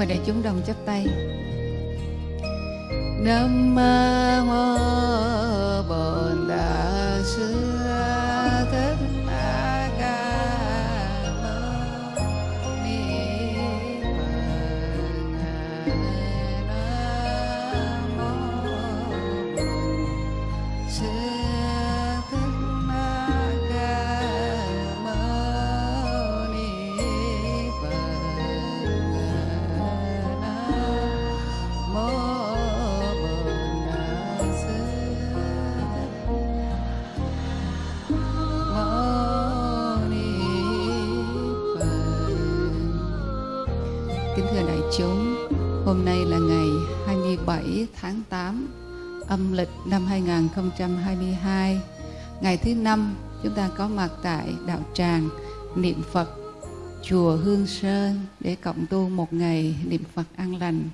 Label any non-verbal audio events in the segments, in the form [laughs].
mời đại chúng đồng chắp tay. Nam mô bổn đà sư. Tháng 8 âm lịch năm 2022. Ngày thứ năm, chúng ta có mặt tại đạo tràng niệm Phật chùa Hương Sơn để cộng tu một ngày niệm Phật an lành.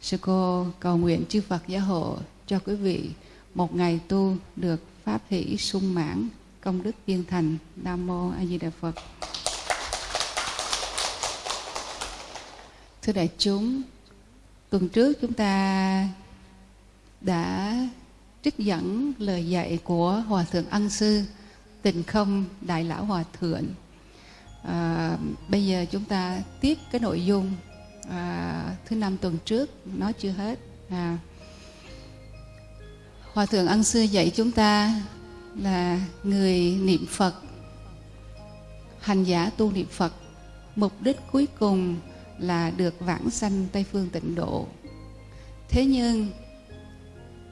Sư cô cầu nguyện chư Phật gia hộ cho quý vị một ngày tu được pháp hỷ sung mãn, công đức viên thành. Nam mô A Di Đà Phật. Thưa đại chúng, tuần trước chúng ta đã trích dẫn lời dạy của Hòa Thượng Ân Sư Tình Không Đại Lão Hòa Thượng. À, bây giờ chúng ta tiếp cái nội dung à, thứ năm tuần trước, nói chưa hết. À, Hòa Thượng Ân Sư dạy chúng ta là người niệm Phật, hành giả tu niệm Phật, mục đích cuối cùng là được vãng sanh Tây Phương tịnh độ. Thế nhưng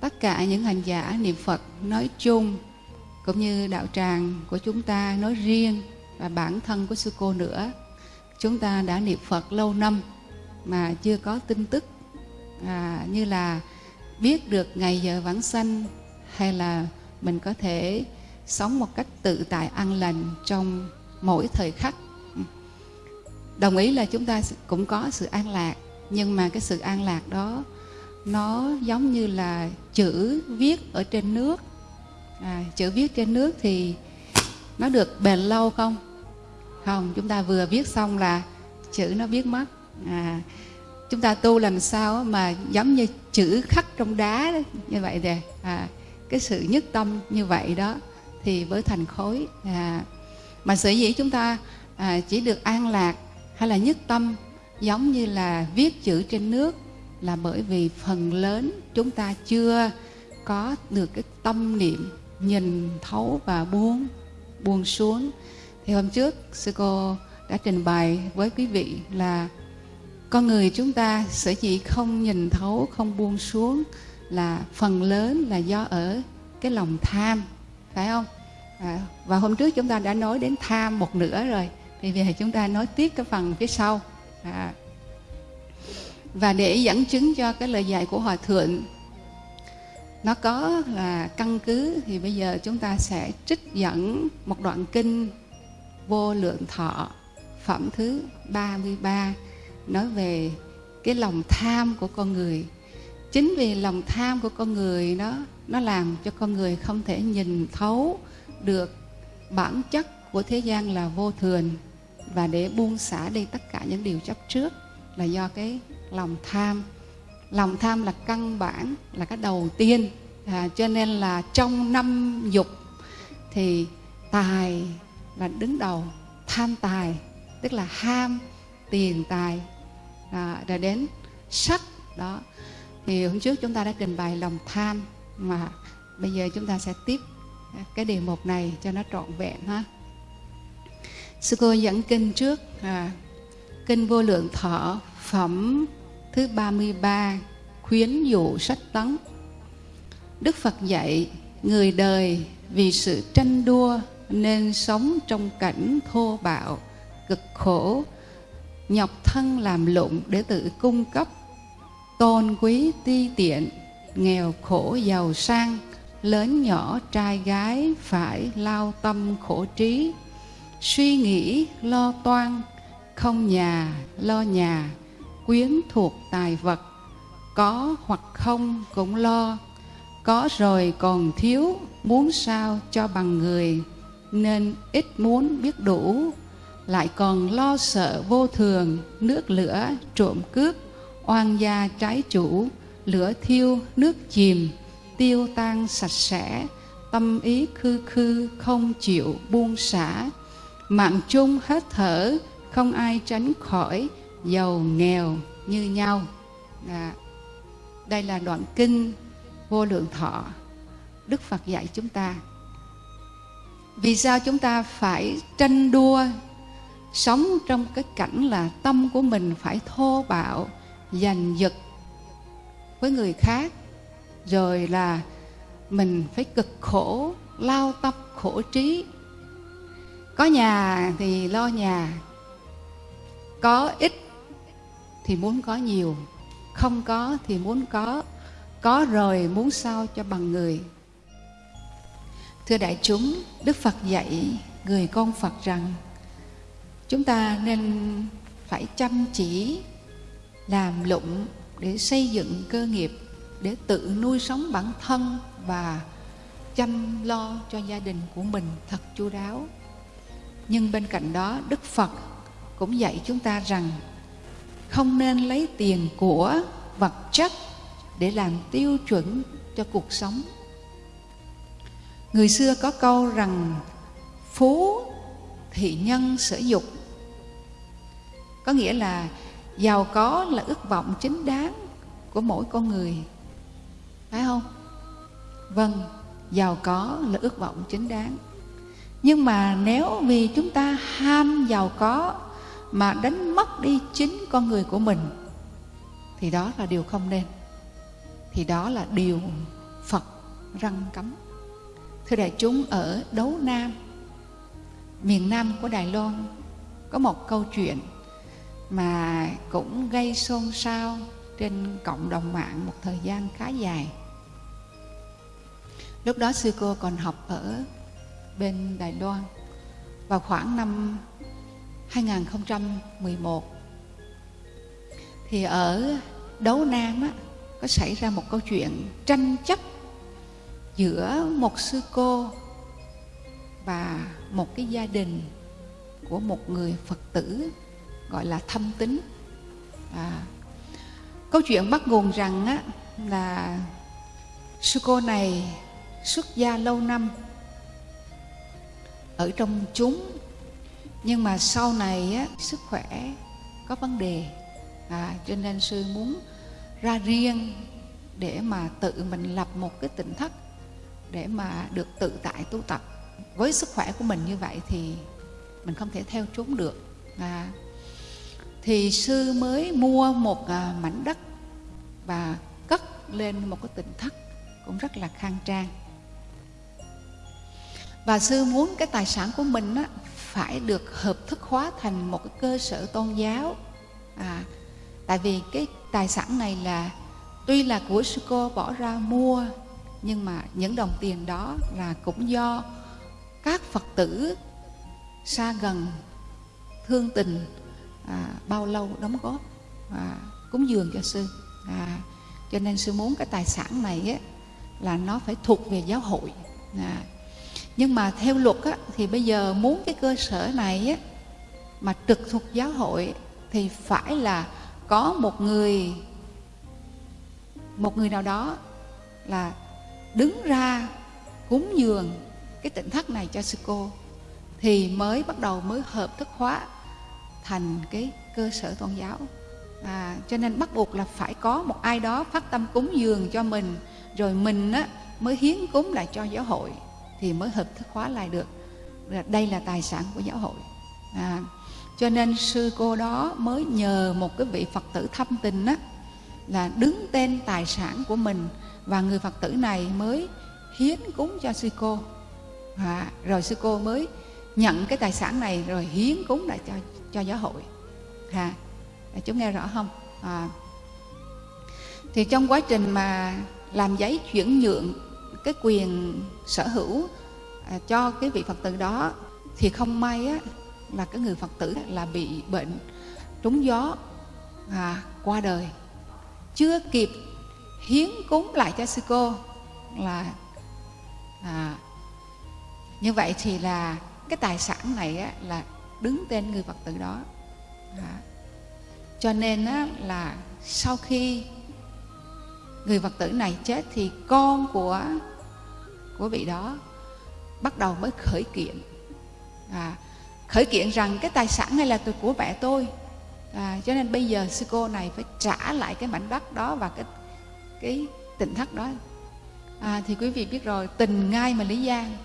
tất cả những hành giả niệm Phật nói chung cũng như đạo tràng của chúng ta nói riêng và bản thân của sư cô nữa. Chúng ta đã niệm Phật lâu năm mà chưa có tin tức à, như là biết được ngày giờ vãng sanh hay là mình có thể sống một cách tự tại an lành trong mỗi thời khắc. Đồng ý là chúng ta cũng có sự an lạc nhưng mà cái sự an lạc đó nó giống như là chữ viết ở trên nước. À, chữ viết trên nước thì nó được bền lâu không? Không chúng ta vừa viết xong là chữ nó viết mất. À, chúng ta tu làm sao mà giống như chữ khắc trong đá đó, như vậy thì à, cái sự nhất tâm như vậy đó thì với thành khối. À, mà sở dĩ chúng ta à, chỉ được an lạc hay là nhất tâm giống như là viết chữ trên nước là bởi vì phần lớn chúng ta chưa có được cái tâm niệm nhìn thấu và buông buông xuống. Thì hôm trước sư cô đã trình bày với quý vị là con người chúng ta sở dĩ không nhìn thấu không buông xuống là phần lớn là do ở cái lòng tham phải không? À, và hôm trước chúng ta đã nói đến tham một nửa rồi. Thì bây giờ chúng ta nói tiếp cái phần phía sau. À, và để dẫn chứng cho cái lời dạy của hòa thượng, nó có là căn cứ, thì bây giờ chúng ta sẽ trích dẫn một đoạn kinh vô lượng thọ, phẩm thứ 33 nói về cái lòng tham của con người. Chính vì lòng tham của con người nó nó làm cho con người không thể nhìn thấu được bản chất của thế gian là vô thường. Và để buông xả đi tất cả những điều chấp trước là do cái lòng tham. Lòng tham là căn bản là cái đầu tiên. À, cho nên là trong năm dục thì tài là đứng đầu tham tài tức là ham tiền tài. À, rồi đến sắc đó. Thì hôm trước chúng ta đã trình bày lòng tham mà bây giờ chúng ta sẽ tiếp cái đề mục này cho nó trọn vẹn ha. Sư cô dẫn kinh trước à, kinh vô lượng thọ phẩm thứ 33 khuyến dụ sách tấn. Đức Phật dạy người đời vì sự tranh đua nên sống trong cảnh thô bạo, cực khổ, nhọc thân làm lụng để tự cung cấp, tôn quý ti tiện, nghèo khổ giàu sang, lớn nhỏ trai gái phải lao tâm khổ trí, suy nghĩ lo toan, không nhà lo nhà, quyến thuộc tài vật, có hoặc không cũng lo, có rồi còn thiếu, muốn sao cho bằng người, nên ít muốn biết đủ, lại còn lo sợ vô thường nước lửa trộm cướp oan gia trái chủ lửa thiêu nước chìm tiêu tan sạch sẽ tâm ý khư khư không chịu buông xả. Mạng chung hết thở không ai tránh khỏi giàu nghèo như nhau. À, đây là đoạn kinh vô lượng thọ. Đức phật dạy chúng ta. Vì sao chúng ta phải tranh đua sống trong cái cảnh là tâm của mình phải thô bạo giành giật với người khác rồi là mình phải cực khổ lao tâm khổ trí. Có nhà thì lo nhà có ít thì muốn có nhiều, không có thì muốn có có rồi muốn sao cho bằng người. Thưa đại chúng, đức phật dạy người con phật rằng, chúng ta nên phải chăm chỉ làm lụng để xây dựng cơ nghiệp, để tự nuôi sống bản thân và chăm lo cho gia đình của mình thật chu đáo. Nhưng bên cạnh đó, đức phật cũng dạy chúng ta rằng không nên lấy tiền của vật chất để làm tiêu chuẩn cho cuộc sống. Người xưa có câu rằng, phú thị nhân sở dục có nghĩa là giàu có là ước vọng chính đáng của mỗi con người. Phải không? Vâng giàu có là ước vọng chính đáng. Nhưng mà nếu vì chúng ta ham giàu có mà đánh mất đi chính con người của mình, thì đó là điều không nên. Thì đó là điều phật răng cấm. Thưa đại chúng, ở đấu nam, miền nam của đài loan, có một câu chuyện mà cũng gây xôn xao trên cộng đồng mạng một thời gian khá dài. Lúc đó sư cô còn học ở bên đài loan. Vào khoảng năm 2011 thì ở đấu nam á, có xảy ra một câu chuyện tranh chấp giữa một sư cô và một cái gia đình của một người phật tử gọi là thâm tính à, câu chuyện bắt nguồn rằng á, là sư cô này xuất gia lâu năm ở trong chúng nhưng mà sau này á, sức khỏe có vấn đề. À, cho nên sư muốn ra riêng để mà tự mình lập một cái tỉnh thất để mà được tự tại tu tập. Với sức khỏe của mình như vậy thì mình không thể theo chúng được. À, thì sư mới mua một à, mảnh đất và cất lên một cái tỉnh thất cũng rất là khang trang. Và sư muốn cái tài sản của mình á, phải được hợp thức hóa thành một cái cơ sở tôn giáo. À, tại vì cái tài sản này là tuy là của sư cô bỏ ra mua nhưng mà những đồng tiền đó là cũng do các phật tử xa gần thương tình à, bao lâu đóng góp à, cúng dường cho sư. À, cho nên sư muốn cái tài sản này á, là nó phải thuộc về giáo hội. À, nhưng mà theo luật á, thì bây giờ muốn cái cơ sở này á, mà trực thuộc giáo hội thì phải là có một người một người nào đó là đứng ra cúng dường cái tỉnh thất này cho sư cô thì mới bắt đầu mới hợp thức hóa thành cái cơ sở tôn giáo. À, cho nên bắt buộc là phải có một ai đó phát tâm cúng dường cho mình rồi mình á, mới hiến cúng lại cho giáo hội thì mới hợp thức hóa lại được. Đây là tài sản của giáo hội. À, cho nên sư cô đó mới nhờ một cái vị phật tử thâm tình á là đứng tên tài sản của mình. Và người phật tử này mới hiến cúng cho sư cô. À, rồi sư cô mới nhận cái tài sản này rồi hiến cúng lại cho cho giáo hội. À, chúng nghe rõ không? À, thì trong quá trình mà làm giấy chuyển nhượng cái quyền sở hữu à, cho cái vị phật tử đó thì không may á là cái người phật tử là bị bệnh trúng gió à, qua đời chưa kịp hiến cúng lại cho sư cô là à, như vậy thì là cái tài sản này á, là đứng tên người phật tử đó à. cho nên á, là sau khi người phật tử này chết thì con của của vị đó bắt đầu mới khởi kiện. À, khởi kiện rằng cái tài sản này là từ của mẹ tôi. À, cho nên bây giờ sư cô này phải trả lại cái mảnh đất đó và cái cái tỉnh thất đó. À, thì quý vị biết rồi tình ngay mà lý gian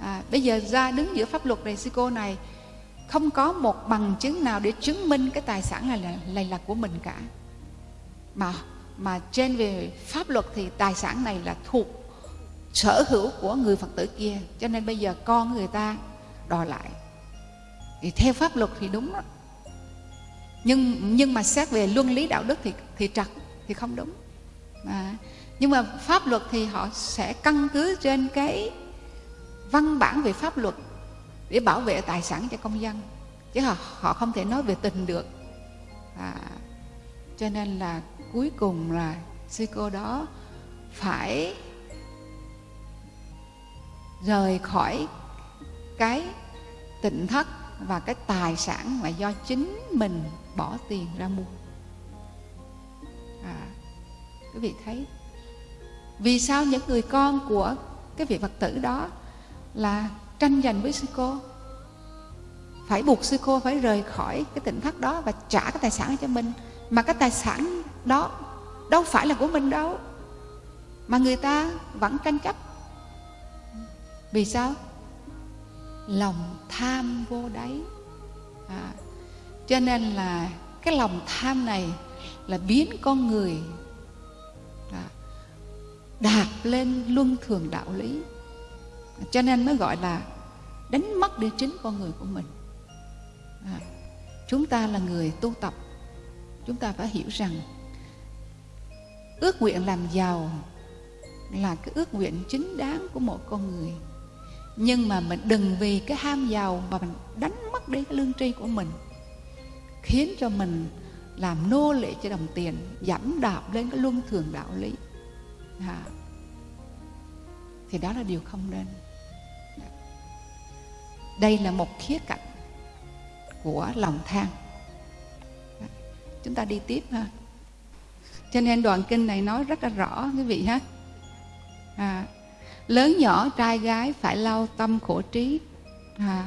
à, bây giờ ra đứng giữa pháp luật này sư cô này không có một bằng chứng nào để chứng minh cái tài sản này là, này là của mình cả. Mà mà trên về pháp luật thì tài sản này là thuộc sở hữu của người phật tử kia. Cho nên bây giờ con người ta đòi lại. Thì theo pháp luật thì đúng đó. Nhưng nhưng mà xét về luân lý đạo đức thì thì trật thì không đúng. À, nhưng mà pháp luật thì họ sẽ căn cứ trên cái văn bản về pháp luật để bảo vệ tài sản cho công dân. Chứ họ, họ không thể nói về tình được. À, cho nên là cuối cùng là sư cô đó phải rời khỏi cái tịnh thất và cái tài sản mà do chính mình bỏ tiền ra mua. À, quý vị thấy vì sao những người con của cái vị phật tử đó là tranh giành với sư cô? Phải buộc sư cô phải rời khỏi cái tỉnh thất đó và trả cái tài sản cho mình. Mà cái tài sản đó đâu phải là của mình đâu. Mà người ta vẫn tranh chấp vì sao? Lòng tham vô đáy. À, cho nên là cái lòng tham này là biến con người à, đạp lên luân thường đạo lý. Cho nên mới gọi là đánh mất đi chính con người của mình. À, chúng ta là người tu tập. Chúng ta phải hiểu rằng ước nguyện làm giàu là cái ước nguyện chính đáng của một con người nhưng mà mình đừng vì cái ham giàu mà mình đánh mất đi cái lương tri của mình khiến cho mình làm nô lệ cho đồng tiền dẫm đạp lên cái luân thường đạo lý. À, thì đó là điều không nên. Dạ. Đây là một khía cạnh của lòng tham. Dạ. Chúng ta đi tiếp ha. Cho nên đoạn kinh này nói rất là rõ quý vị ha. À, lớn nhỏ trai gái phải lau tâm khổ trí. À,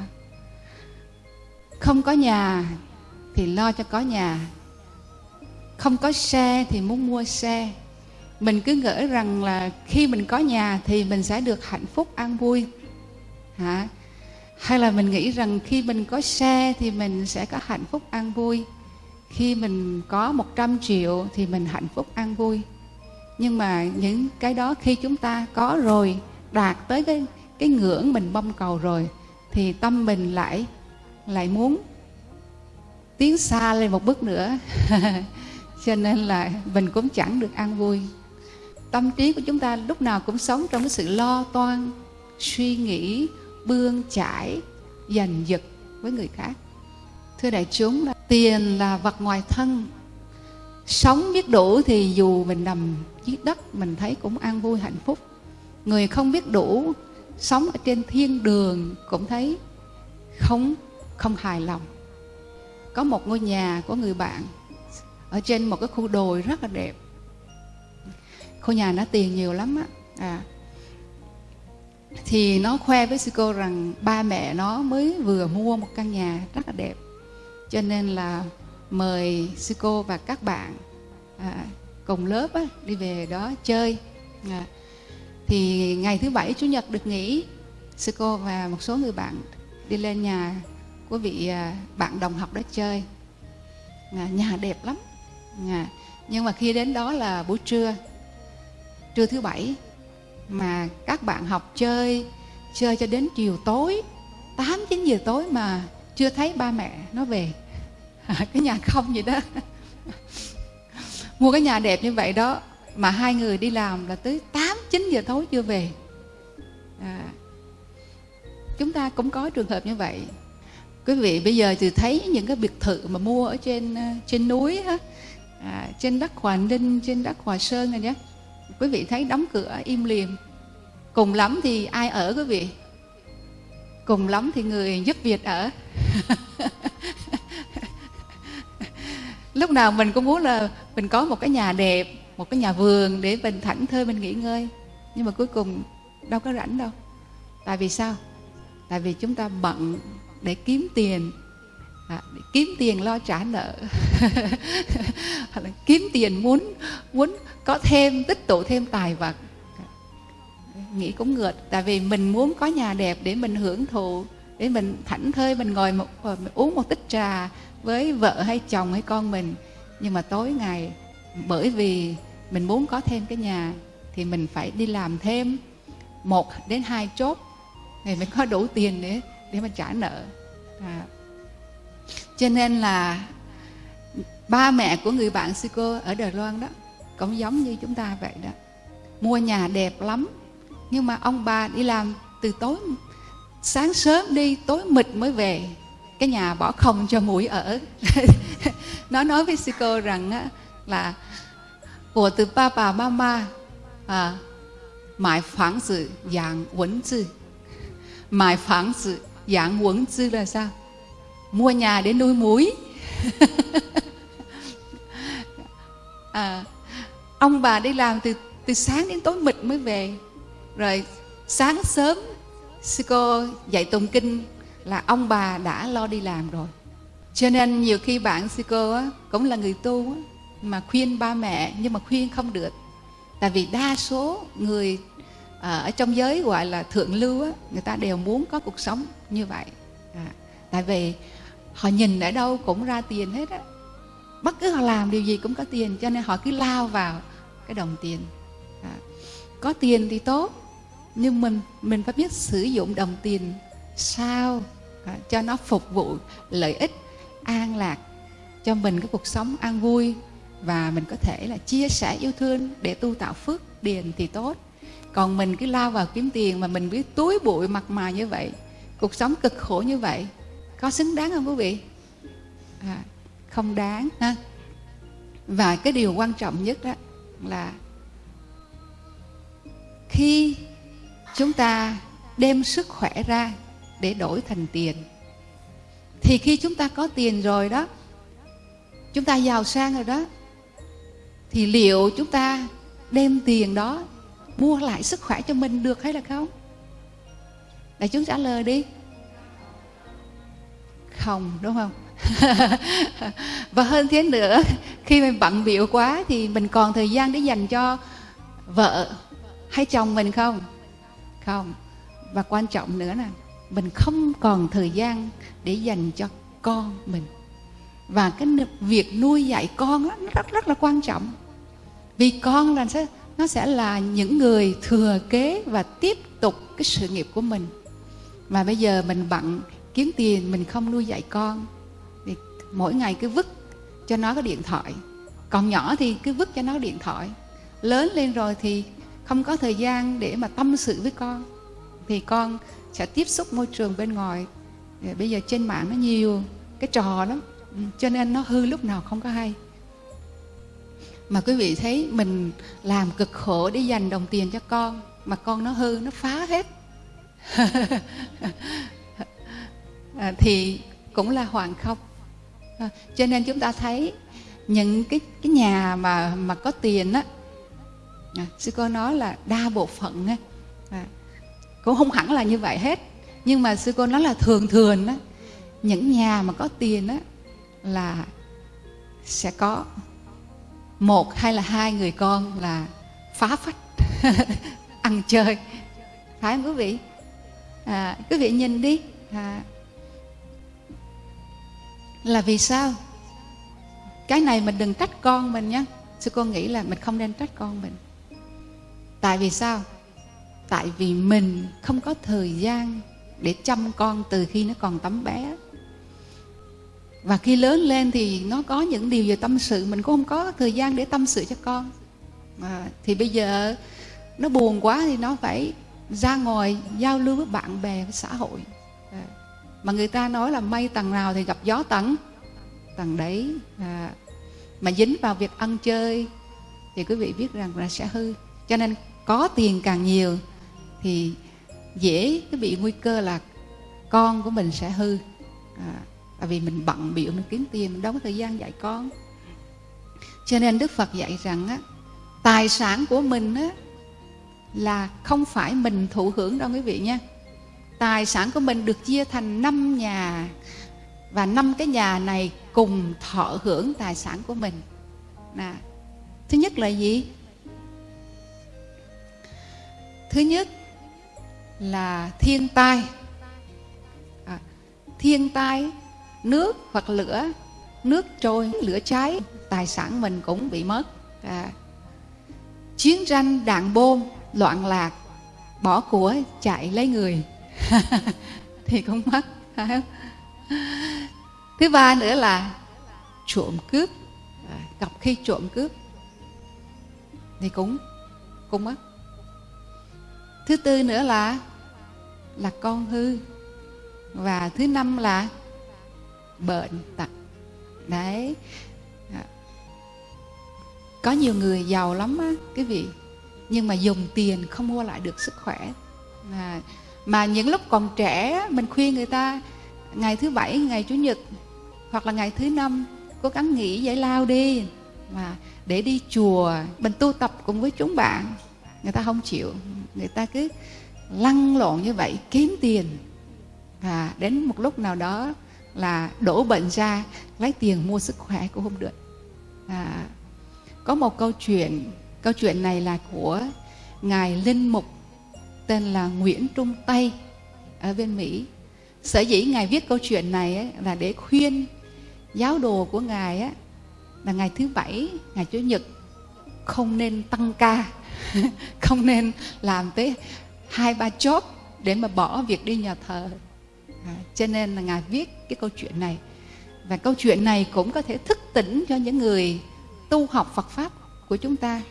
không có nhà thì lo cho có nhà. Không có xe thì muốn mua xe. Mình cứ ngỡ rằng là khi mình có nhà thì mình sẽ được hạnh phúc an vui. Hả? Hay là mình nghĩ rằng khi mình có xe thì mình sẽ có hạnh phúc an vui. Khi mình có 100 triệu thì mình hạnh phúc an vui nhưng mà những cái đó khi chúng ta có rồi, đạt tới cái cái ngưỡng mình mong cầu rồi, thì tâm mình lại lại muốn tiến xa lên một bước nữa. [laughs] Cho nên là mình cũng chẳng được an vui. Tâm trí của chúng ta lúc nào cũng sống trong cái sự lo toan, suy nghĩ, bươn chải, giành giật với người khác. Thưa đại chúng là tiền là vật ngoài thân sống biết đủ thì dù mình nằm dưới đất mình thấy cũng an vui hạnh phúc. Người không biết đủ sống ở trên thiên đường cũng thấy không không hài lòng. Có một ngôi nhà của người bạn ở trên một cái khu đồi rất là đẹp. Khu nhà nó tiền nhiều lắm á. À, thì nó khoe với sư cô rằng ba mẹ nó mới vừa mua một căn nhà rất là đẹp. Cho nên là mời sư cô và các bạn à, cùng lớp á, đi về đó chơi. À, thì ngày thứ bảy chủ nhật được nghỉ sư cô và một số người bạn đi lên nhà của vị à, bạn đồng học đó chơi. À, nhà đẹp lắm. À, nhưng mà khi đến đó là buổi trưa trưa thứ bảy mà các bạn học chơi chơi cho đến chiều tối 8 9 giờ tối mà chưa thấy ba mẹ nó về. [laughs] cái nhà không vậy đó. Mua cái nhà đẹp như vậy đó mà hai người đi làm là tới 8 9 giờ tối chưa về. À, chúng ta cũng có trường hợp như vậy. Quý vị bây giờ thì thấy những cái biệt thự mà mua ở trên ờ, trên núi ha à, trên đất hòa ninh trên đất hòa sơn này nhé. Quý vị thấy đóng cửa im liềm cùng lắm thì ai ở quý vị? Cùng lắm thì người giúp việc ở. [laughs] lúc nào mình cũng muốn là mình có một cái nhà đẹp một cái nhà vườn để mình thảnh thơi mình nghỉ ngơi. Nhưng mà cuối cùng đâu có rảnh đâu. Tại vì sao? Tại vì chúng ta bận để kiếm tiền. À, để kiếm tiền lo trả nợ. [laughs] Hoặc là kiếm tiền muốn muốn có thêm tích tụ thêm tài vật. Nghĩ cũng ngược tại vì mình muốn có nhà đẹp để mình hưởng thụ để mình thảnh thơi mình ngồi một ờ, mình uống một tích trà với vợ hay chồng hay con mình. Nhưng mà tối ngày, bởi vì mình muốn có thêm cái nhà, thì mình phải đi làm thêm một đến hai chốt. Thì mới có đủ tiền để để mà trả nợ. À. cho nên là ba mẹ của người bạn sư cô ở Đài Loan đó, cũng giống như chúng ta vậy đó. Mua nhà đẹp lắm, nhưng mà ông bà đi làm từ tối, sáng sớm đi, tối mịt mới về cái nhà bỏ không cho mũi ở. [laughs] Nó nói với sư cô rằng á, là của từ ba bà mama à, mãi phẳng sự dạng quấn 字 mãi phẳng sự dạng là sao? Mua nhà để nuôi mũi [laughs] à, ông bà đi làm từ từ sáng đến tối mịt mới về. Rồi sáng sớm sư cô dạy tụng kinh là ông bà đã lo đi làm rồi. Cho nên nhiều khi bạn sư cô á, cũng là người tu á, mà khuyên ba mẹ nhưng mà khuyên không được. Tại vì đa số người à, ở trong giới gọi là thượng lưu á, người ta đều muốn có cuộc sống như vậy. À, tại vì họ nhìn ở đâu cũng ra tiền hết á. Bất cứ họ làm điều gì cũng có tiền cho nên họ cứ lao vào cái đồng tiền. À, có tiền thì tốt nhưng mình mình phải biết sử dụng đồng tiền sao à, cho nó phục vụ lợi ích an lạc cho mình cái cuộc sống an vui và mình có thể là chia sẻ yêu thương để tu tạo phước điền thì tốt. Còn mình cứ lao vào kiếm tiền mà mình biết túi bụi mặt mà như vậy cuộc sống cực khổ như vậy có xứng đáng không quý vị? À, không đáng ha? Và cái điều quan trọng nhất đó là khi chúng ta đem sức khỏe ra để đổi thành tiền. Thì khi chúng ta có tiền rồi đó, chúng ta giàu sang rồi đó, thì liệu chúng ta đem tiền đó mua lại sức khỏe cho mình được hay là không? Đại chúng trả lời đi. Không, đúng không? [laughs] Và hơn thế nữa, khi mình bận biểu quá thì mình còn thời gian để dành cho vợ hay chồng mình không? Không. Và quan trọng nữa là mình không còn thời gian để dành cho con mình. Và cái việc nuôi dạy con đó, nó rất rất là quan trọng. Vì con là sẽ nó sẽ là những người thừa kế và tiếp tục cái sự nghiệp của mình. Mà bây giờ mình bận kiếm tiền mình không nuôi dạy con thì mỗi ngày cứ vứt cho nó cái điện thoại. Còn nhỏ thì cứ vứt cho nó điện thoại. Lớn lên rồi thì không có thời gian để mà tâm sự với con. Thì con sẽ tiếp xúc môi trường bên ngoài. Bây giờ trên mạng nó nhiều cái trò lắm. Ừ, cho nên nó hư lúc nào không có hay. Mà quý vị thấy mình làm cực khổ để dành đồng tiền cho con mà con nó hư nó phá hết. [laughs] À, thì cũng là hoàng không. À, cho nên chúng ta thấy những cái cái nhà mà mà có tiền á. À, sư cô nói là đa bộ phận á. À, cũng không hẳn là như vậy hết. Nhưng mà sư cô nói là thường thường á những nhà mà có tiền á là sẽ có một hay là hai người con là phá phách [laughs] ăn chơi. Phải không quý vị? À, quý vị nhìn đi. À, là vì sao? Cái này mình đừng trách con mình nhé sư cô nghĩ là mình không nên trách con mình. Tại vì sao? Tại vì mình không có thời gian để chăm con từ khi nó còn tấm bé. Và khi lớn lên thì nó có những điều về tâm sự mình cũng không có thời gian để tâm sự cho con. À, thì bây giờ nó buồn quá thì nó phải ra ngoài giao lưu với bạn bè với xã hội. À, mà người ta nói là mây tầng nào thì gặp gió tầng. Tầng đấy à, mà dính vào việc ăn chơi thì quý vị biết rằng là sẽ hư. Cho nên có tiền càng nhiều thì dễ cái bị nguy cơ là con của mình sẽ hư. À, tại vì mình bận biểu mình kiếm tiền mình đâu có thời gian dạy con. Cho nên đức phật dạy rằng á tài sản của mình á là không phải mình thụ hưởng đâu quý vị nha. Tài sản của mình được chia thành năm nhà và năm cái nhà này cùng thọ hưởng tài sản của mình. Nè thứ nhất là gì? Thứ nhất là thiên tai. À, thiên tai nước hoặc lửa nước trôi lửa cháy tài sản mình cũng bị mất. À, chiến tranh đạn bom loạn lạc bỏ của chạy lấy người [laughs] thì cũng mất. [laughs] Thứ ba nữa là trộm cướp. À, gặp khi trộm cướp thì cũng cũng mất thứ tư nữa là là con hư. Và thứ năm là bệnh tật. Đấy. À, có nhiều người giàu lắm á quý vị. Nhưng mà dùng tiền không mua lại được sức khỏe. À, mà những lúc còn trẻ mình khuyên người ta ngày thứ bảy ngày chủ nhật hoặc là ngày thứ năm cố gắng nghỉ giải lao đi. Mà để đi chùa mình tu tập cùng với chúng bạn người ta không chịu người ta cứ lăn lộn như vậy kiếm tiền. Và đến một lúc nào đó là đổ bệnh ra lấy tiền mua sức khỏe cũng không được à, có một câu chuyện câu chuyện này là của ngài linh mục tên là nguyễn trung tây ở bên mỹ. Sở dĩ ngài viết câu chuyện này ấy, là để khuyên giáo đồ của ngài ấy, là ngày thứ bảy ngày chủ nhật không nên tăng ca. [laughs] không nên làm tới hai ba chốt để mà bỏ việc đi nhà thờ. À, cho nên là ngài viết cái câu chuyện này. Và câu chuyện này cũng có thể thức tỉnh cho những người tu học Phật pháp của chúng ta.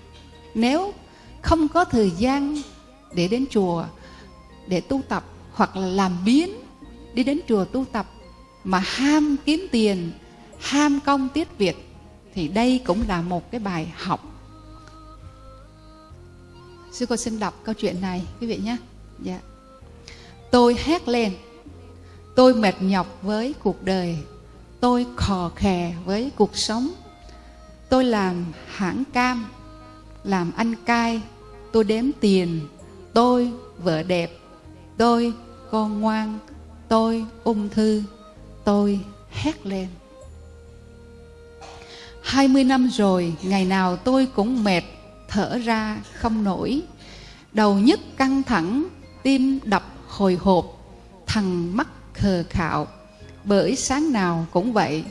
Nếu không có thời gian để đến chùa để tu tập hoặc là làm biến đi đến chùa tu tập mà ham kiếm tiền ham công tiết việc thì đây cũng là một cái bài học sư cô xin đọc câu chuyện này quý vị nhé. Dạ. tôi hét lên. Tôi mệt nhọc với cuộc đời. Tôi khò khè với cuộc sống. Tôi làm hãng cam làm ăn cai. Tôi đếm tiền. Tôi vợ đẹp. Tôi con ngoan. Tôi ung thư. Tôi hét lên. 20 năm rồi, ngày nào tôi cũng mệt, thở ra không nổi. Đầu nhức căng thẳng, tim đập hồi hộp, thằng mắt khờ khạo. Bởi sáng nào cũng vậy,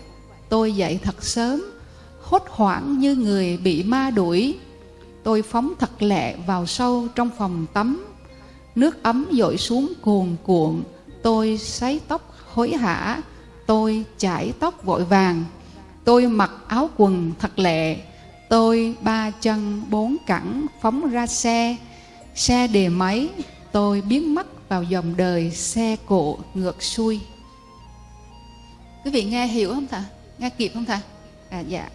tôi dậy thật sớm, hốt hoảng như người bị ma đuổi. Tôi phóng thật lẹ vào sâu trong phòng tắm. Nước ấm dội xuống cuồn cuộn, tôi sấy tóc hối hả, tôi chải tóc vội vàng Tôi mặc áo quần thật lẹ tôi ba chân bốn cẳng phóng ra xe, xe đề máy, tôi biến mất vào dòng đời xe cộ ngược xuôi. Quý vị nghe hiểu không thà? Nghe kịp không thà? À dạ.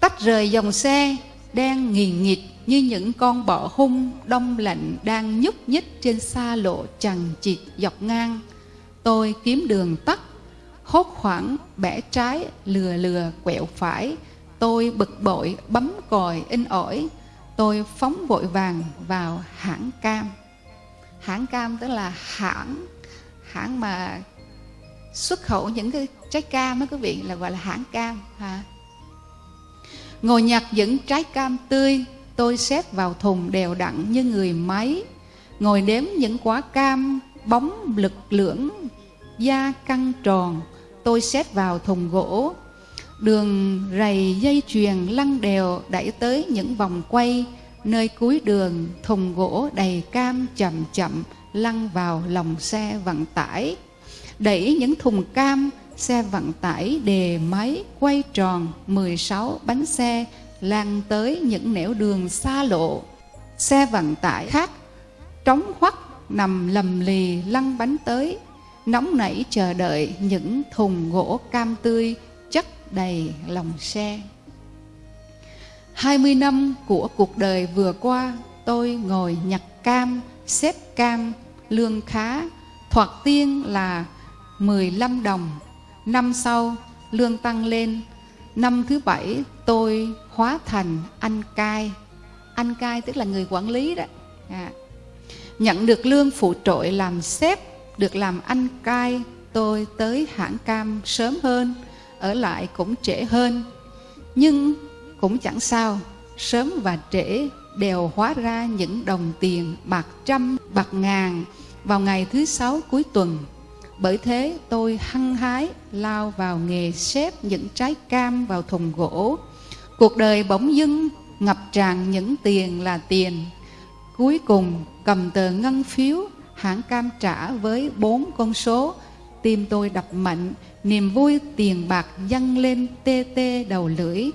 Tách rời dòng xe đen nghiền nghịt như những con bọ hung đông lạnh đang nhúc nhích trên xa lộ chằng chịt dọc ngang. Tôi kiếm đường tắt hốt khoảng bẻ trái lừa lừa quẹo phải tôi bực bội, bấm còi in ỏi. Tôi phóng vội vàng vào hãng cam. Hãng cam tức là hãng hãng mà xuất khẩu những cái trái cam đó quý vị, là gọi là hãng cam, ha. Ngồi nhặt những trái cam tươi, tôi xếp vào thùng đều đặn như người máy. Ngồi đếm những quả cam bóng lực lưỡng da căng tròn, tôi xếp vào thùng gỗ đường rầy dây chuyền lăn đều đẩy tới những vòng quay, nơi cuối đường thùng gỗ đầy cam chậm chậm lăn vào lòng xe vận tải. Đẩy những thùng cam, xe vận tải đề máy quay tròn 16 bánh xe lan tới những nẻo đường xa lộ. Xe vận tải khác, trống hoắt nằm lầm lì lăn bánh tới. Nóng nảy chờ đợi những thùng gỗ cam tươi đầy lòng xe. 20 năm của cuộc đời vừa qua, tôi ngồi nhặt cam, xếp cam, lương khá, thoạt tiên là 15 đồng, Năm sau lương tăng lên Năm thứ bảy tôi hóa thành anh cai Anh cai tức là người quản lý đó à. Nhận được lương phụ trội làm xếp, Được làm anh cai Tôi tới hãng cam sớm hơn ở lại cũng trễ hơn Nhưng cũng chẳng sao Sớm và trễ đều hóa ra những đồng tiền bạc trăm, bạc ngàn vào ngày thứ sáu cuối tuần. Bởi thế tôi hăng hái lao vào nghề xếp những trái cam vào thùng gỗ. Cuộc đời bỗng dưng ngập tràn những tiền là tiền. Cuối cùng cầm tờ ngân phiếu hãng cam trả với bốn con số. Tim tôi đập mạnh, niềm vui tiền bạc dâng lên tê tê đầu lưỡi.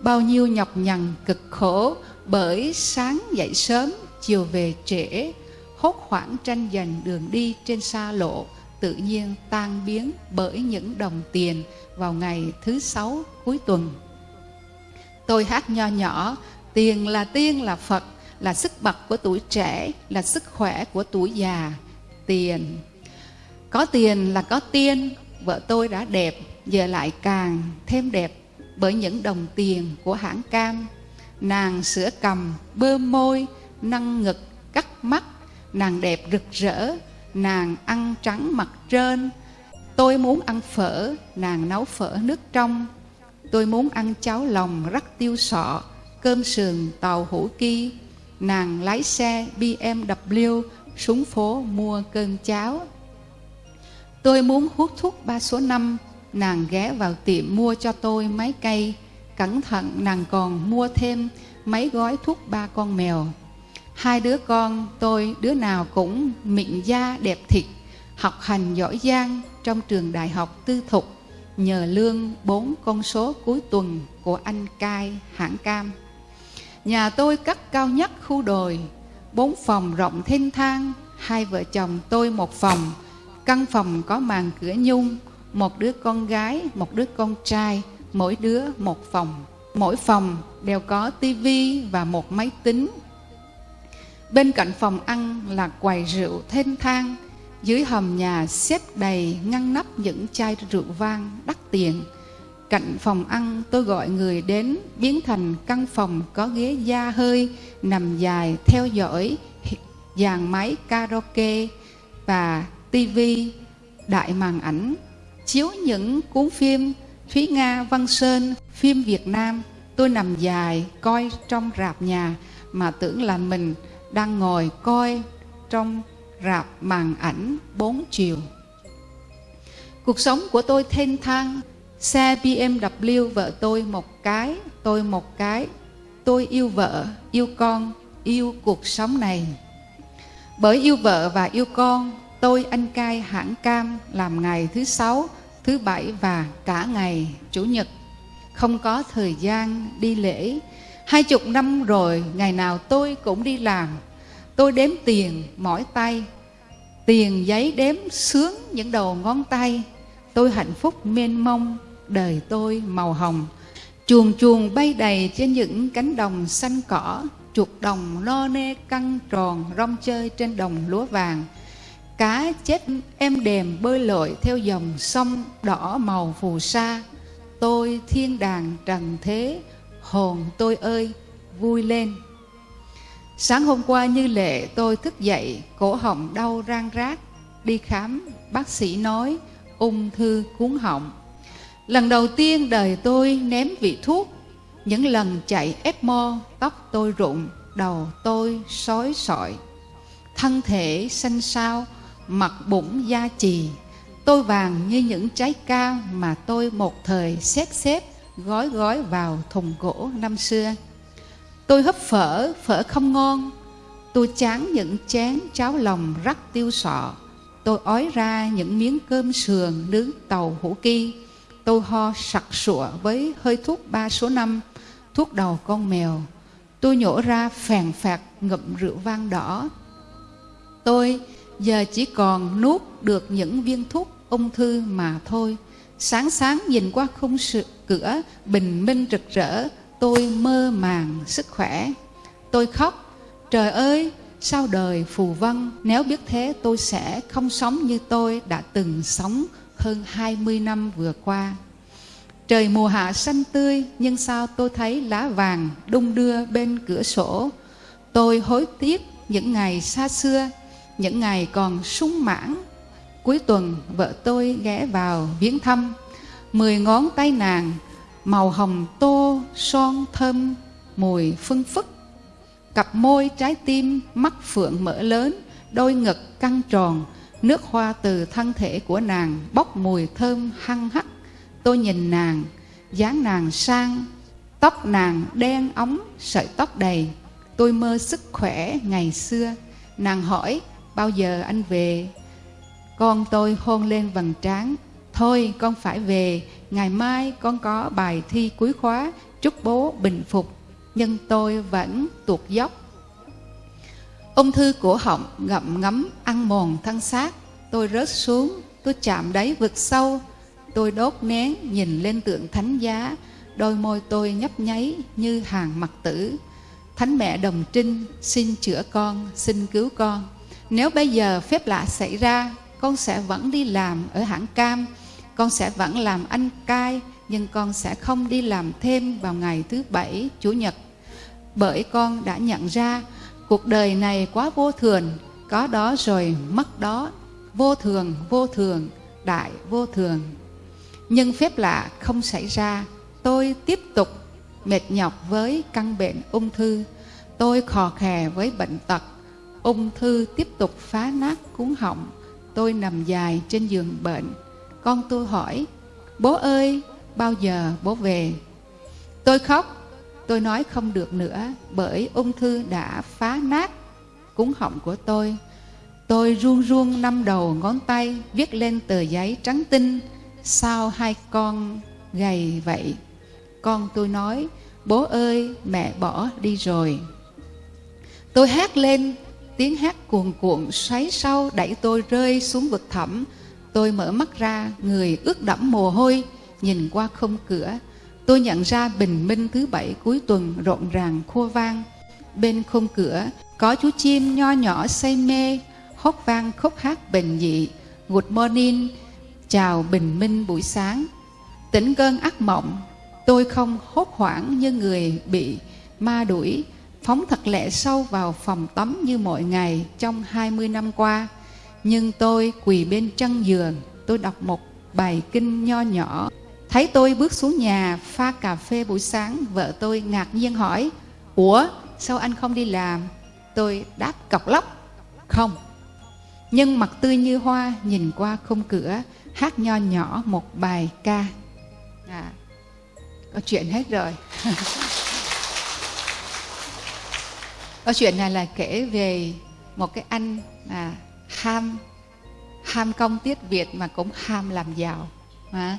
Bao nhiêu nhọc nhằn cực khổ bởi sáng dậy sớm, chiều về trễ, hốt hoảng tranh giành đường đi trên xa lộ, tự nhiên tan biến bởi những đồng tiền vào ngày thứ sáu cuối tuần. Tôi hát nho nhỏ, tiền là tiên là Phật, là sức bật của tuổi trẻ, là sức khỏe của tuổi già. Tiền, có tiền là có tiên, vợ tôi đã đẹp, giờ lại càng thêm đẹp bởi những đồng tiền của hãng cam. Nàng sữa cầm bơm môi nâng ngực cắt mắt. Nàng đẹp rực rỡ nàng ăn trắng mặt trơn tôi muốn ăn phở nàng nấu phở nước trong. Tôi muốn ăn cháo lòng rắc tiêu sọ cơm sườn tàu hủ ki. Nàng lái xe BMW xuống phố mua cơm cháo tôi muốn hút thuốc ba số năm. Nàng ghé vào tiệm mua cho tôi mấy cây cẩn thận, nàng còn mua thêm mấy gói thuốc ba con mèo. Hai đứa con, tôi, đứa nào cũng mịn da đẹp thịt, học hành giỏi giang trong trường đại học tư thục, nhờ lương bốn con số cuối tuần của anh cai hãng cam. Nhà tôi cắt cao nhất khu đồi, bốn phòng rộng thênh thang, hai vợ chồng tôi một phòng căn phòng có màn cửa nhung, một đứa con gái, một đứa con trai, mỗi đứa một phòng. Mỗi phòng đều có tivi và một máy tính. Bên cạnh phòng ăn là quầy rượu thênh thang. Dưới hầm nhà xếp đầy ngăn nắp những chai rượu vang đắt tiền. Cạnh phòng ăn tôi gọi người đến biến thành căn phòng có ghế da hơi, nằm dài theo dõi dàn máy karaoke và tivi đại màn ảnh chiếu những cuốn phim Thúy Nga, Văn Sơn, phim Việt Nam, tôi nằm dài coi trong rạp nhà mà tưởng là mình đang ngồi coi trong rạp màn ảnh bốn chiều. Cuộc sống của tôi thênh thang, xe BMW vợ tôi một cái, tôi một cái. Tôi yêu vợ, yêu con, yêu cuộc sống này. Bởi yêu vợ và yêu con, tôi anh cai hãng cam làm ngày thứ sáu, thứ bảy và cả ngày chủ nhật. Không có thời gian đi lễ. Hai chục năm rồi, ngày nào tôi cũng đi làm. Tôi đếm tiền mỏi tay. Tiền giấy đếm sướng những đầu ngón tay. Tôi hạnh phúc mênh mông, đời tôi màu hồng. Chuồng chuồng bay đầy trên những cánh đồng xanh cỏ, chuột đồng no nê căng tròn rong chơi trên đồng lúa vàng cá chết em đềm bơi lội theo dòng sông đỏ màu phù sa. Tôi thiên đàng trần thế hồn tôi ơi vui lên. Sáng hôm qua như lệ tôi thức dậy cổ họng đau rang rác, đi khám bác sĩ nói ung thư cuốn họng. Lần đầu tiên đời tôi ném vị thuốc. Những lần chạy ECMO tóc tôi rụng đầu tôi sói sọi. Thân thể xanh xao mặt bụng da trì. Tôi vàng như những trái ca mà tôi một thời xếp xếp, gói gói vào thùng gỗ năm xưa. Tôi hấp phở phở không ngon. Tôi chán những chén cháo lòng rắc tiêu sọ. Tôi ói ra những miếng cơm sườn nướng tàu hủ ki. Tôi ho sặc sụa với hơi thuốc ba số năm, thuốc đầu con mèo. Tôi nhổ ra phèn phạt ngậm rượu vang đỏ. Tôi giờ chỉ còn nuốt được những viên thuốc ung thư mà thôi sáng sáng nhìn qua khung cửa bình minh rực rỡ tôi mơ màng sức khỏe tôi khóc trời ơi sao đời phù vân nếu biết thế tôi sẽ không sống như tôi đã từng sống hơn 20 năm vừa qua. Trời mùa hạ xanh tươi, nhưng sao tôi thấy lá vàng đung đưa bên cửa sổ. Tôi hối tiếc những ngày xa xưa, những ngày còn sung mãn. Cuối tuần vợ tôi ghé vào viếng thăm, mười ngón tay nàng, màu hồng tô, son thơm, mùi phân phức. Cặp môi trái tim, mắt phượng mở lớn, đôi ngực căng tròn, nước hoa từ thân thể của nàng bốc mùi thơm hăng hắc Tôi nhìn nàng, dáng nàng sang, tóc nàng đen óng, sợi tóc đầy. Tôi mơ sức khỏe ngày xưa. Nàng hỏi, bao giờ anh về? Con tôi hôn lên vầng trán. Thôi con phải về, ngày mai con có bài thi cuối khóa, chúc bố bình phục. Nhưng tôi vẫn tuột dốc. Ung thư cổ họng ngậm ngấm ăn mòn thân xác. Tôi rớt xuống, tôi chạm đáy vực sâu, Tôi đốt nén nhìn lên tượng thánh giá, đôi môi tôi nhấp nháy như hàng mặt tử. Thánh mẹ đồng trinh xin chữa con, xin cứu con. Nếu bây giờ phép lạ xảy ra, con sẽ vẫn đi làm ở hãng cam, con sẽ vẫn làm anh cai, nhưng con sẽ không đi làm thêm vào ngày thứ bảy, chủ nhật. Bởi con đã nhận ra cuộc đời này quá vô thường, có đó rồi mất đó, vô thường, vô thường, đại vô thường. Nhưng phép lạ không xảy ra, tôi tiếp tục mệt nhọc với căn bệnh ung thư. Tôi khò khè với bệnh tật, ung thư tiếp tục phá nát cuốn họng. Tôi nằm dài trên giường bệnh. Con tôi hỏi, bố ơi, bao giờ bố về? Tôi khóc, tôi nói không được nữa bởi ung thư đã phá nát cuốn họng của tôi. Tôi run run năm đầu ngón tay viết lên tờ giấy trắng tinh sao hai con gầy vậy con tôi nói bố ơi mẹ bỏ đi rồi tôi hát lên tiếng hát cuồn cuộn xoáy sâu đẩy tôi rơi xuống vực thẳm. Tôi mở mắt ra, người ướt đẫm mồ hôi, nhìn qua không cửa. Tôi nhận ra bình minh thứ bảy cuối tuần rộn ràng khua vang. Bên khung cửa, có chú chim nho nhỏ say mê, hót vang khúc hát bình dị good morning, chào bình minh buổi sáng. Tỉnh cơn ác mộng, tôi không hốt hoảng như người bị ma đuổi phóng thật lẹ sâu vào phòng tắm như mọi ngày trong 20 năm qua. Nhưng tôi quỳ bên chân giường tôi đọc một bài kinh nho nhỏ. Thấy tôi bước xuống nhà pha cà phê buổi sáng vợ tôi ngạc nhiên hỏi ủa sao anh không đi làm? Tôi đáp cọc lóc. Không. Nhưng mặt tươi như hoa nhìn qua khung cửa hát nho nhỏ một bài ca. À, có chuyện hết rồi. [laughs] câu chuyện này là kể về một cái anh à, ham ham công tiết việt mà cũng ham làm giàu. À,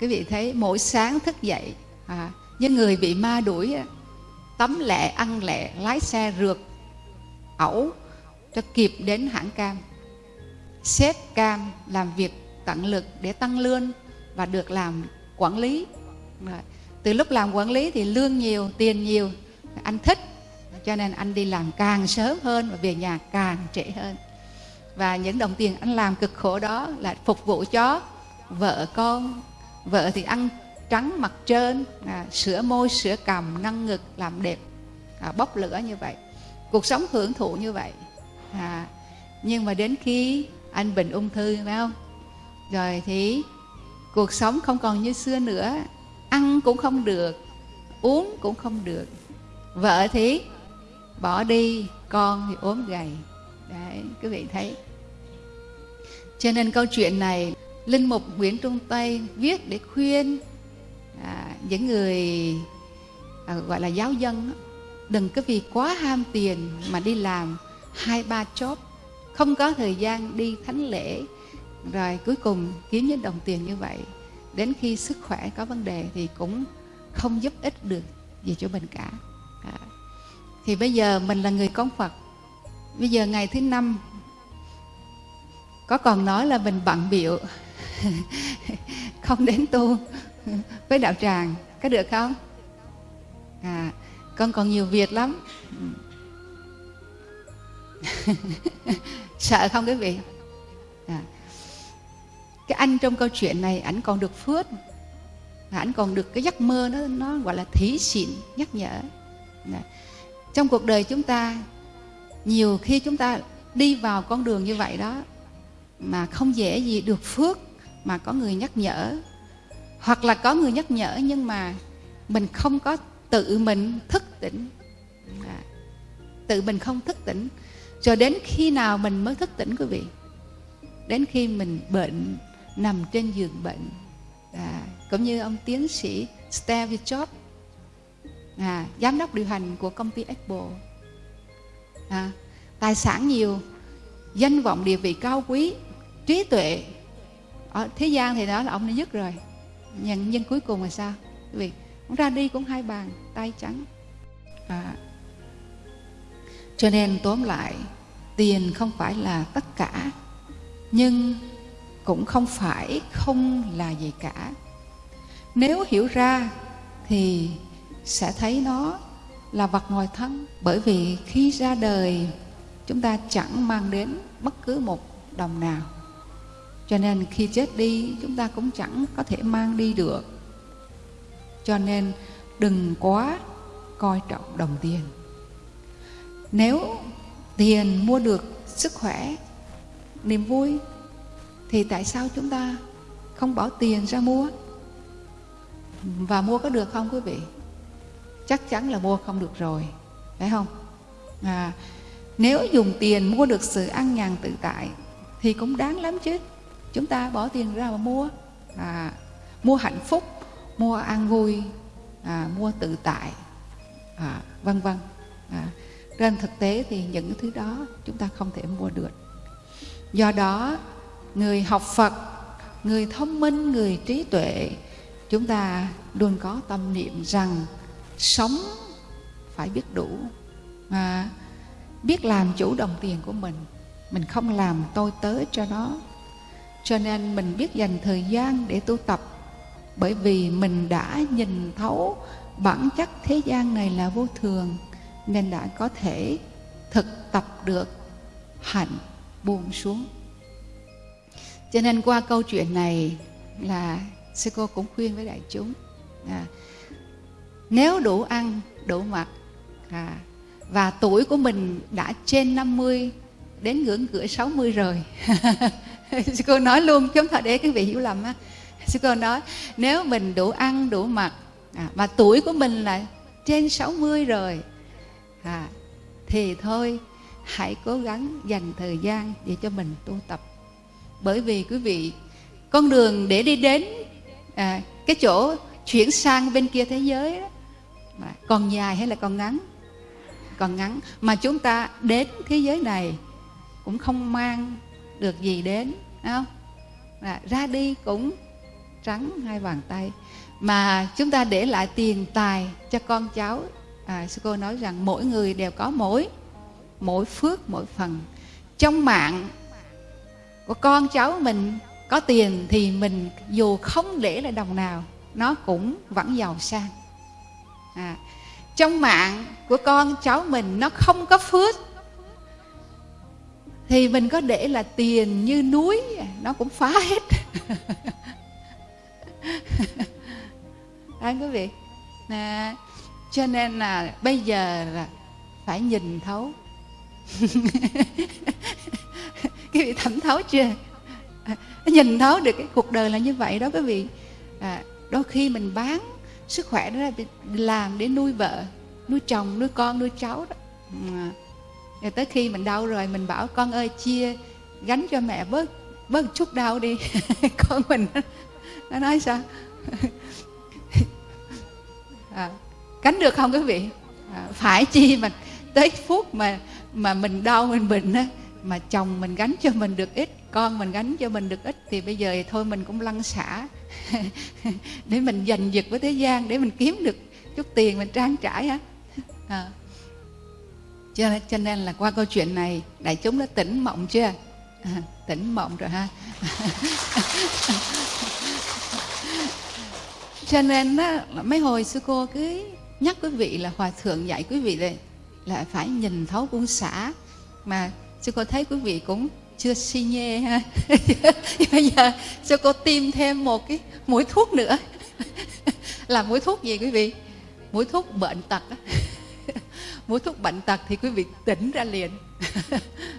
quý vị thấy mỗi sáng thức dậy à, như người bị ma đuổi tắm lẹ ăn lẹ lái xe rượt ẩu cho kịp đến hãng cam. Xếp cam làm việc tận lực để tăng lương và được làm quản lý. Từ lúc làm quản lý thì lương nhiều tiền nhiều anh thích cho nên anh đi làm càng sớm hơn và về nhà càng trễ hơn. Và những đồng tiền anh làm cực khổ đó là phục vụ cho vợ con. Vợ thì ăn trắng mặt trơn à, sửa môi sửa cằm nâng ngực làm đẹp à, bốc lửa như vậy. Cuộc sống hưởng thụ như vậy. À, nhưng mà đến khi anh bệnh ung thư phải không? Rồi thì cuộc sống không còn như xưa nữa. Ăn cũng không được uống cũng không được. Vợ thì bỏ đi con thì ốm gầy. Đấy quý vị thấy. Cho nên câu chuyện này linh mục nguyễn trung tây viết để khuyên à, những người à, gọi là giáo dân đừng có vì quá ham tiền mà đi làm hai ba chốt không có thời gian đi thánh lễ rồi cuối cùng kiếm những đồng tiền như vậy. Đến khi sức khỏe có vấn đề thì cũng không giúp ích được gì cho mình cả thì bây giờ mình là người con Phật. Bây giờ ngày thứ năm, có còn nói là mình bận biểu? [laughs] Không đến tu với đạo tràng, có được không? À con còn nhiều việc lắm. [laughs] Sợ không quý vị? À cái anh trong câu chuyện này, ảnh còn được phước, ảnh còn được cái giấc mơ nó nó gọi là thí xịn nhắc nhở trong cuộc đời chúng ta nhiều khi chúng ta đi vào con đường như vậy đó mà không dễ gì được phước mà có người nhắc nhở. Hoặc là có người nhắc nhở nhưng mà mình không có tự mình thức tỉnh. À, tự mình không thức tỉnh. Cho đến khi nào mình mới thức tỉnh quý vị? Đến khi mình bệnh nằm trên giường bệnh. À, cũng như ông tiến sĩ Steve Jobs à, giám đốc điều hành của công ty Apple. À, tài sản nhiều danh vọng địa vị cao quý trí tuệ. Ở thế gian thì đó là ông đã dứt rồi. Nhân nhân cuối cùng là sao? Vì ông ra đi cũng hai bàn tay trắng. À, cho nên tóm lại tiền không phải là tất cả nhưng cũng không phải không là gì cả. Nếu hiểu ra thì sẽ thấy nó là vật ngoài thân. Bởi vì khi ra đời, chúng ta chẳng mang đến bất cứ một đồng nào. Cho nên khi chết đi, chúng ta cũng chẳng có thể mang đi được. Cho nên đừng quá coi trọng đồng tiền. Nếu tiền mua được sức khỏe, niềm vui, thì tại sao chúng ta không bỏ tiền ra mua? Và mua có được không, quý vị? Chắc chắn là mua không được rồi phải không? À, nếu dùng tiền mua được sự an nhàn tự tại thì cũng đáng lắm chứ. Chúng ta bỏ tiền ra mà mua. À, mua hạnh phúc mua an vui à, mua tự tại à, vân vân. À, trên thực tế thì những thứ đó chúng ta không thể mua được. Do đó người học phật người thông minh người trí tuệ chúng ta luôn có tâm niệm rằng sống phải biết đủ. À, biết làm chủ đồng tiền của mình. Mình không làm tôi tới cho nó. Cho nên mình biết dành thời gian để tu tập. Bởi vì mình đã nhìn thấu bản chất thế gian này là vô thường nên đã có thể thực tập được hạnh buông xuống. Cho nên qua câu chuyện này là sư cô cũng khuyên với đại chúng à, nếu đủ ăn đủ mặc. À, và tuổi của mình đã trên 50 đến ngưỡng cửa 60 rồi. [laughs] Sư cô nói luôn chúng ta để cái vị hiểu lầm á. Sư cô nói nếu mình đủ ăn đủ mặc à, mà tuổi của mình là trên 60 rồi à, thì thôi hãy cố gắng dành thời gian để cho mình tu tập. Bởi vì quý vị con đường để đi đến à, cái chỗ chuyển sang bên kia thế giới đó, còn dài hay là còn ngắn? Còn ngắn. Mà chúng ta đến thế giới này cũng không mang được gì đến không? À, ra đi cũng trắng hai bàn tay. Mà chúng ta để lại tiền tài cho con cháu. À, sư cô nói rằng mỗi người đều có mỗi mỗi phước mỗi phần. Trong mạng của con cháu mình có tiền thì mình dù không để lại đồng nào nó cũng vẫn giàu sang à, trong mạng của con cháu mình nó không có phước thì mình có để là tiền như núi nó cũng phá hết. [laughs] Anh quý vị à, cho nên là bây giờ là phải nhìn thấu. [laughs] Quý vị thẩm thấu chưa? À, nhìn thấu được cái cuộc đời là như vậy đó quý vị. À, đôi khi mình bán sức khỏe đó là làm để nuôi vợ nuôi chồng nuôi con nuôi cháu đó. Mà rồi tới khi mình đau rồi mình bảo con ơi chia gánh cho mẹ bớt bớt chút đau đi. [laughs] Con mình nó nói sao? [laughs] À, gánh được không quý vị? À, phải chi mà tới phút mà mà mình đau mình bệnh á mà chồng mình gánh cho mình được ít con mình gánh cho mình được ít thì bây giờ thì thôi mình cũng lăn xả. [laughs] để mình giành giật với thế gian để mình kiếm được chút tiền mình trang trải á. À. [laughs] cho, cho nên là qua câu chuyện này đại chúng đã tỉnh mộng chưa? À, tỉnh mộng rồi ha. [laughs] Cho nên đó, mấy hồi sư cô cứ nhắc quý vị là hòa thượng dạy quý vị là, là phải nhìn thấu buông xả. Mà sư cô thấy quý vị cũng chưa si nhê ha. [laughs] Bây giờ cho cô tiêm thêm một cái mũi thuốc nữa. [laughs] Là mũi thuốc gì quý vị? Mũi thuốc bệnh tật [laughs] mũi thuốc bệnh tật thì quý vị tỉnh ra liền.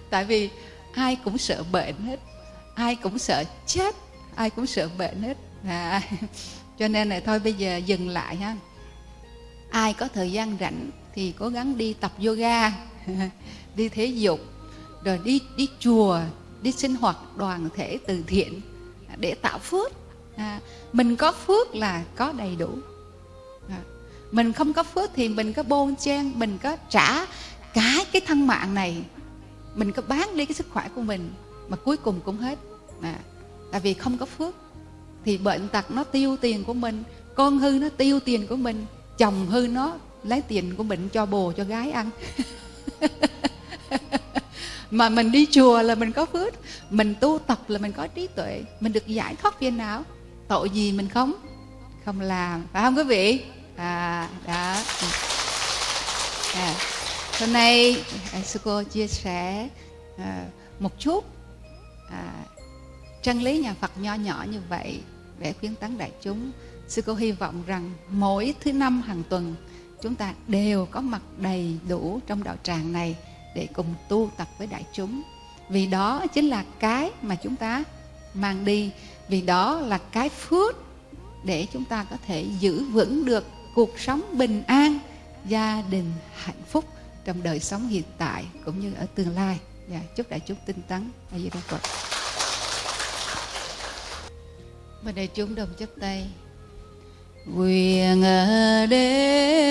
Tại vì ai cũng sợ bệnh hết. Ai cũng sợ chết. Ai cũng sợ bệnh hết. À, cho nên là thôi bây giờ dừng lại ha. Ai có thời gian rảnh thì cố gắng đi tập yoga đi thể dục rồi đi đi chùa đi sinh hoạt đoàn thể từ thiện để tạo phước. À, mình có phước là có đầy đủ. À, mình không có phước thì mình có bôn chen mình có trả cả cái thân mạng này. Mình có bán đi cái sức khỏe của mình mà cuối cùng cũng hết. À, tại vì không có phước thì bệnh tật nó tiêu tiền của mình con hư nó tiêu tiền của mình chồng hư nó lấy tiền của mình cho bồ cho gái ăn. [laughs] mà mình đi chùa là mình có phước. Mình tu tập là mình có trí tuệ. Mình được giải thoát phiền não. Tội gì mình không? Không làm. Phải không quý vị? À đó. À, hôm nay à, sư cô chia sẻ à, một chút à, chân lý nhà Phật nho nhỏ như vậy để khuyến tấn đại chúng. Sư cô hy vọng rằng mỗi thứ năm hàng tuần chúng ta đều có mặt đầy đủ trong đạo tràng này để cùng tu tập với đại chúng. Vì đó chính là cái mà chúng ta mang đi. Vì đó là cái phước để chúng ta có thể giữ vững được cuộc sống bình an gia đình hạnh phúc trong đời sống hiện tại cũng như ở tương lai. Và chúc đại chúng tinh tấn. A di đà phật. Và đại chúng đồng chấp tay. Quyền đêm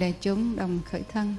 đại chúng đồng khởi thân.